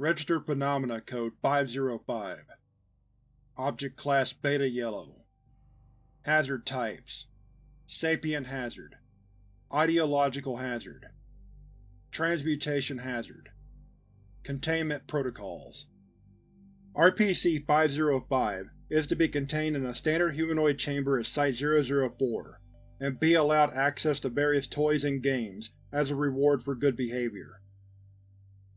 Registered Phenomena Code 505 Object Class Beta Yellow. Hazard Types. Sapient Hazard. Ideological Hazard. Transmutation Hazard. Containment Protocols. RPC-505 is to be contained in a standard humanoid chamber at Site-004, and be allowed access to various toys and games as a reward for good behavior.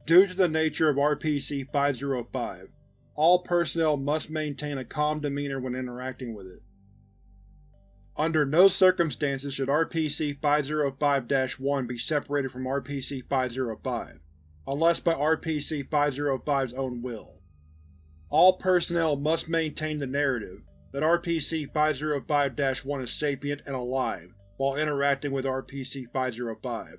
Due to the nature of RPC-505, all personnel must maintain a calm demeanor when interacting with it. Under no circumstances should RPC-505-1 be separated from RPC-505, unless by RPC-505's own will. All personnel must maintain the narrative that RPC-505-1 is sapient and alive while interacting with RPC-505.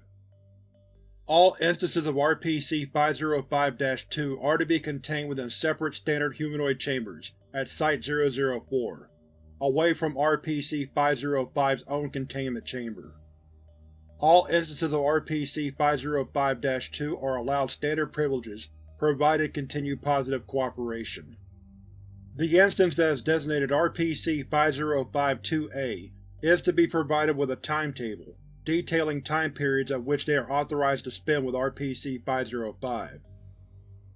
All instances of RPC-505-2 are to be contained within separate standard humanoid chambers at Site-004, away from RPC-505's own containment chamber. All instances of RPC-505-2 are allowed standard privileges provided continued positive cooperation. The instance that is designated RPC-505-2A is to be provided with a timetable detailing time periods at which they are authorized to spend with RPC-505.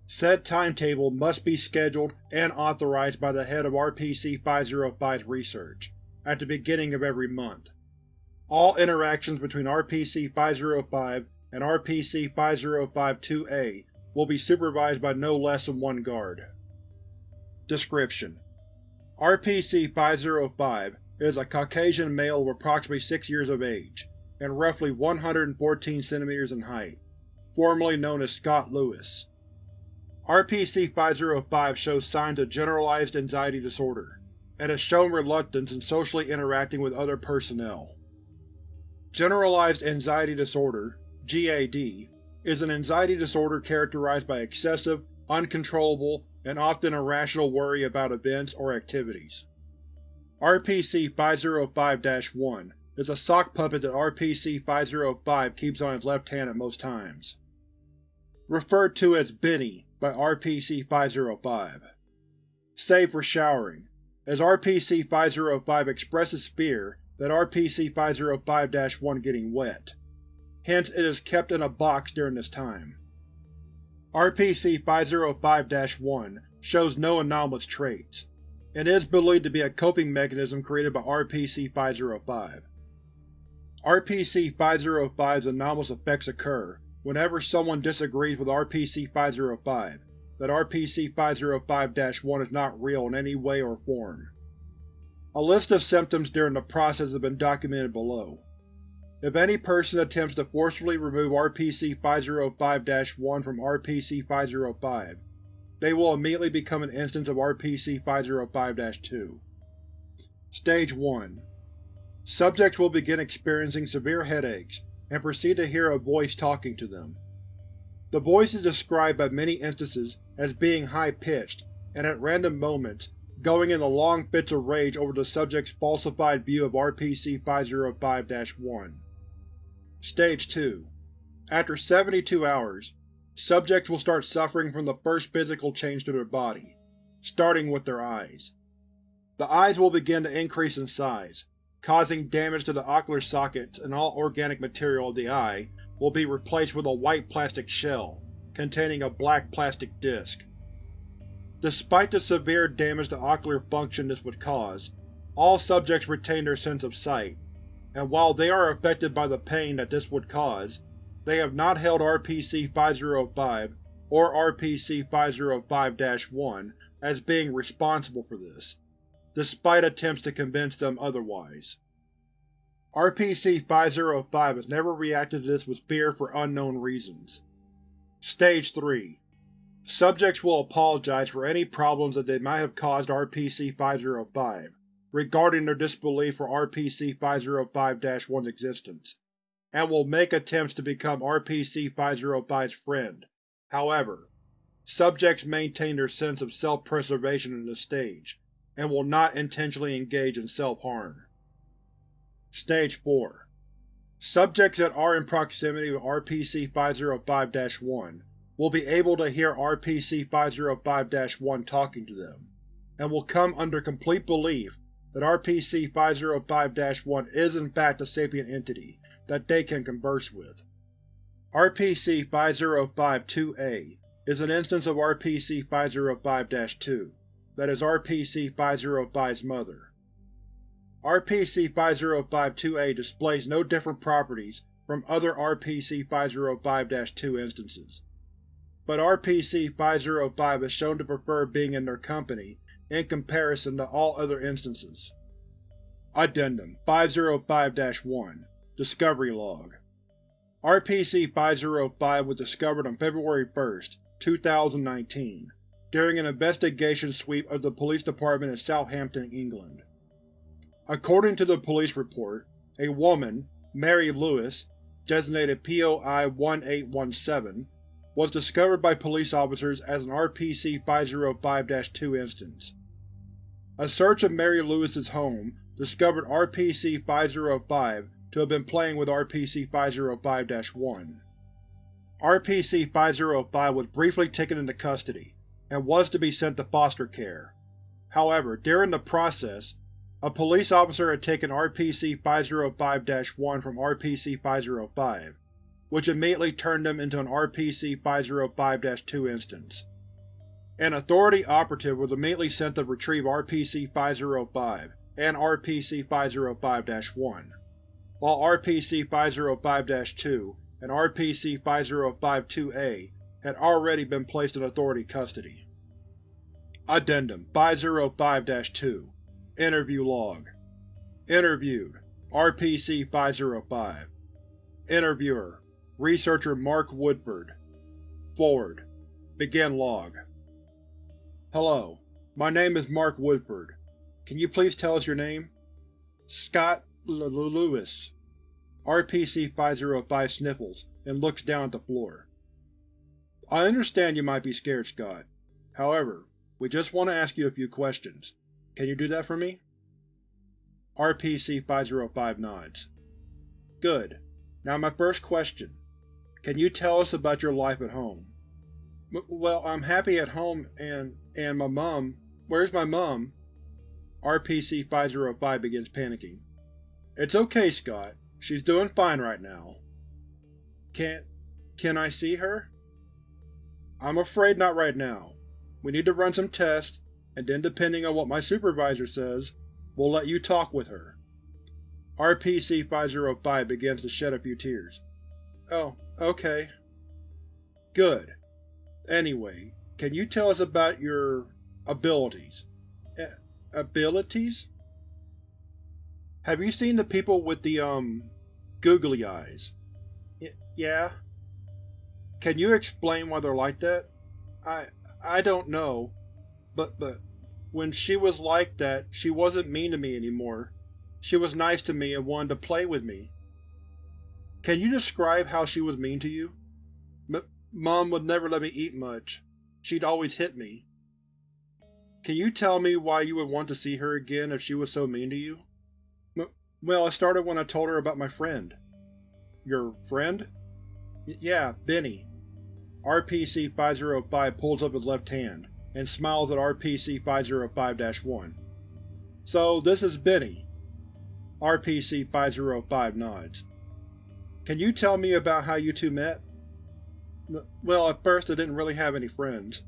Said timetable must be scheduled and authorized by the head of RPC-505's research, at the beginning of every month. All interactions between RPC-505 and RPC-505-2A will be supervised by no less than one guard. Description: RPC-505 is a Caucasian male of approximately 6 years of age, and roughly 114 cm in height, formerly known as Scott Lewis. RPC-505 shows signs of generalized anxiety disorder, and has shown reluctance in socially interacting with other personnel. Generalized Anxiety Disorder GAD, is an anxiety disorder characterized by excessive, uncontrollable, and often irrational worry about events or activities. RPC-505-1 is a sock puppet that RPC-505 keeps on his left hand at most times. Referred to as Benny by RPC-505. Save for showering, as RPC-505 expresses fear that RPC-505-1 getting wet. Hence it is kept in a box during this time. RPC-505-1 shows no anomalous traits, and is believed to be a coping mechanism created by RPC-505. RPC-505's anomalous effects occur whenever someone disagrees with RPC-505 that RPC-505-1 is not real in any way or form. A list of symptoms during the process has been documented below. If any person attempts to forcefully remove RPC-505-1 from RPC-505, they will immediately become an instance of RPC-505-2. Stage 1 Subjects will begin experiencing severe headaches and proceed to hear a voice talking to them. The voice is described by many instances as being high-pitched, and at random moments, going into long fits of rage over the subject's falsified view of RPC-505-1. Stage 2 After 72 hours, subjects will start suffering from the first physical change to their body, starting with their eyes. The eyes will begin to increase in size, causing damage to the ocular sockets and all organic material of the eye will be replaced with a white plastic shell containing a black plastic disc. Despite the severe damage to ocular function this would cause, all subjects retain their sense of sight, and while they are affected by the pain that this would cause, they have not held RPC-505 or RPC-505-1 as being responsible for this, despite attempts to convince them otherwise. RPC-505 has never reacted to this with fear for unknown reasons. Stage 3 Subjects will apologize for any problems that they might have caused RPC-505 regarding their disbelief for RPC-505-1's existence, and will make attempts to become RPC-505's friend. However, subjects maintain their sense of self-preservation in this stage, and will not intentionally engage in self-harm. Stage 4 Subjects that are in proximity with RPC-505-1 will be able to hear RPC-505-1 talking to them, and will come under complete belief that RPC-505-1 is in fact a sapient entity that they can converse with. RPC-505-2A is an instance of RPC-505-2, that is RPC-505's mother. RPC-505-2A displays no different properties from other RPC-505-2 instances, but RPC-505 is shown to prefer being in their company in comparison to all other instances. Addendum 505-1 Discovery Log RPC-505 was discovered on February 1, 2019, during an investigation sweep of the police department in Southampton, England. According to the police report, a woman, Mary Lewis, designated POI-1817, was discovered by police officers as an RPC-505-2 instance. A search of Mary Lewis's home discovered RPC-505 to have been playing with RPC-505-1. RPC-505 was briefly taken into custody, and was to be sent to foster care. However, during the process, a police officer had taken RPC-505-1 from RPC-505, which immediately turned them into an RPC-505-2 instance. An Authority operative was immediately sent to retrieve RPC-505 and RPC-505-1, while RPC-505-2 and RPC-505-2A had already been placed in Authority custody. Addendum 505-2 Interview Log Interviewed RPC-505 Interviewer Researcher Mark Woodford Forward Begin Log Hello, my name is Mark Woodford. Can you please tell us your name? Scott L Lewis. RPC-505 sniffles and looks down at the floor. I understand you might be scared, Scott. However, we just want to ask you a few questions. Can you do that for me? RPC-505 nods. Good. Now my first question. Can you tell us about your life at home? M well, I'm happy at home and… and my mom… Where's my mom? RPC-505 begins panicking. It's okay, Scott. She's doing fine right now. Can't… can I see her? I'm afraid not right now. We need to run some tests, and then depending on what my supervisor says, we'll let you talk with her. RPC-505 begins to shed a few tears. Oh, okay. Good. Anyway, can you tell us about your… abilities? A abilities? Have you seen the people with the, um, googly eyes? Y yeah. Can you explain why they're like that? I… I don't know. But, but, when she was like that, she wasn't mean to me anymore. She was nice to me and wanted to play with me. Can you describe how she was mean to you? M Mom would never let me eat much. She'd always hit me. Can you tell me why you would want to see her again if she was so mean to you? M well, it started when I told her about my friend. Your friend? Yeah, Benny. RPC-505 pulls up his left hand, and smiles at RPC-505-1. So, this is Benny. RPC-505 nods. Can you tell me about how you two met? Well, at first I didn't really have any friends.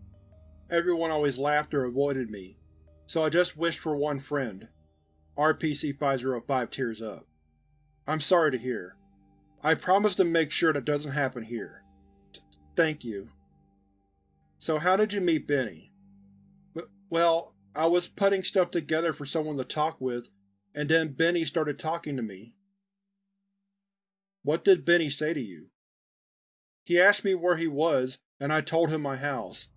Everyone always laughed or avoided me, so I just wished for one friend. RPC-505 tears up. I'm sorry to hear. I promise to make sure that doesn't happen here. Thank you. So how did you meet Benny? Well, I was putting stuff together for someone to talk with, and then Benny started talking to me. What did Benny say to you? He asked me where he was, and I told him my house.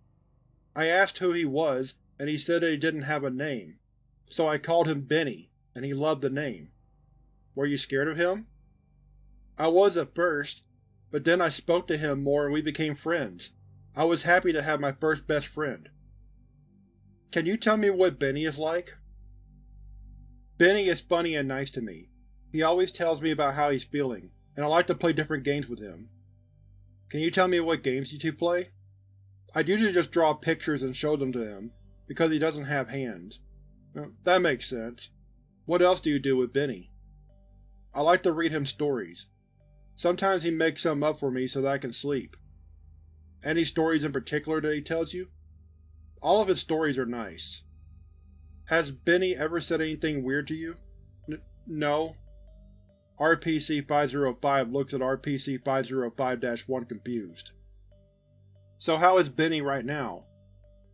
I asked who he was, and he said that he didn't have a name, so I called him Benny, and he loved the name. Were you scared of him? I was at first, but then I spoke to him more and we became friends. I was happy to have my first best friend. Can you tell me what Benny is like? Benny is funny and nice to me. He always tells me about how he's feeling, and I like to play different games with him. Can you tell me what games you two play? I usually just draw pictures and show them to him, because he doesn't have hands. That makes sense. What else do you do with Benny? I like to read him stories. Sometimes he makes some up for me so that I can sleep. Any stories in particular that he tells you? All of his stories are nice. Has Benny ever said anything weird to you? N no. RPC-505 looks at RPC-505-1 confused. So how is Benny right now?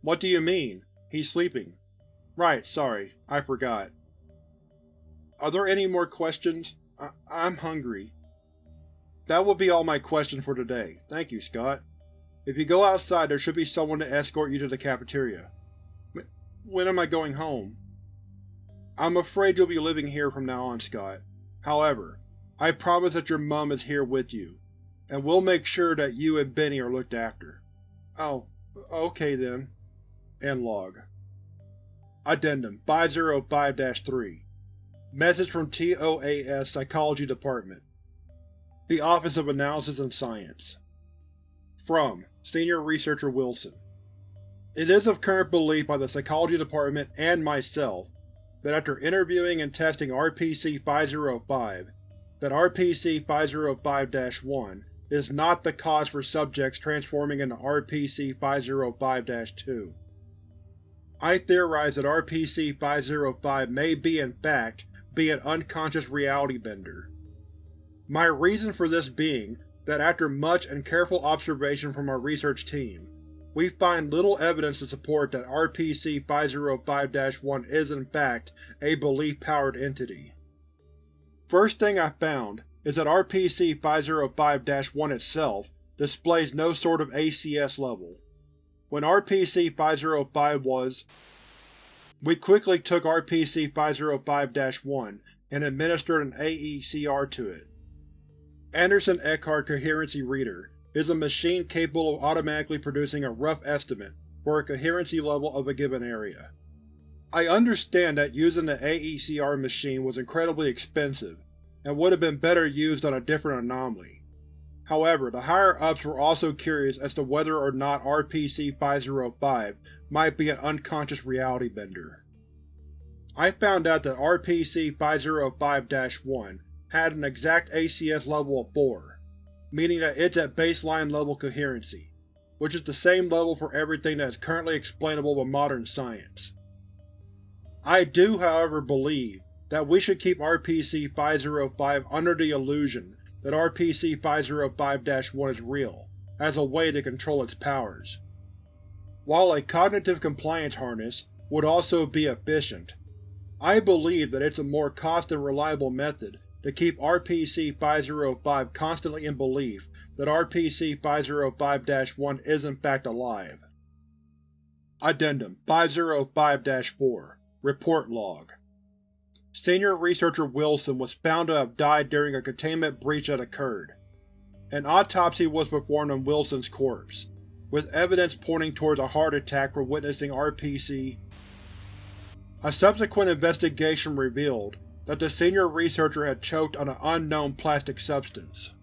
What do you mean? He's sleeping. Right, sorry, I forgot. Are there any more questions? I I'm hungry. That will be all my questions for today. Thank you, Scott. If you go outside, there should be someone to escort you to the cafeteria. When am I going home? I'm afraid you'll be living here from now on, Scott. However, I promise that your mum is here with you, and we'll make sure that you and Benny are looked after. Oh, okay then. End log. Addendum 505-3 Message from TOAS Psychology Department The Office of Analysis and Science From Senior Researcher Wilson It is of current belief by the Psychology Department and myself that after interviewing and testing RPC-505, that RPC-505-1 is not the cause for subjects transforming into RPC-505-2. I theorize that RPC-505 may be in fact be an unconscious reality bender. My reason for this being that after much and careful observation from our research team, we find little evidence to support that RPC-505-1 is in fact a belief-powered entity. First thing I found is that RPC-505-1 itself displays no sort of ACS level. When RPC-505 was we quickly took RPC-505-1 and administered an AECR to it. Anderson Eckhart Coherency Reader is a machine capable of automatically producing a rough estimate for a coherency level of a given area. I understand that using the AECR machine was incredibly expensive, and would have been better used on a different anomaly. However, the higher-ups were also curious as to whether or not RPC-505 might be an unconscious reality bender. I found out that RPC-505-1 had an exact ACS level of 4, meaning that it's at baseline level coherency, which is the same level for everything that is currently explainable by modern science. I do, however, believe that we should keep RPC-505 under the illusion that RPC-505-1 is real, as a way to control its powers. While a cognitive compliance harness would also be efficient, I believe that it's a more cost and reliable method to keep RPC-505 constantly in belief that RPC-505-1 is in fact alive. Addendum 505-4 Report Log Senior Researcher Wilson was found to have died during a containment breach that occurred. An autopsy was performed on Wilson's corpse, with evidence pointing towards a heart attack from witnessing RPC. A subsequent investigation revealed that the senior researcher had choked on an unknown plastic substance.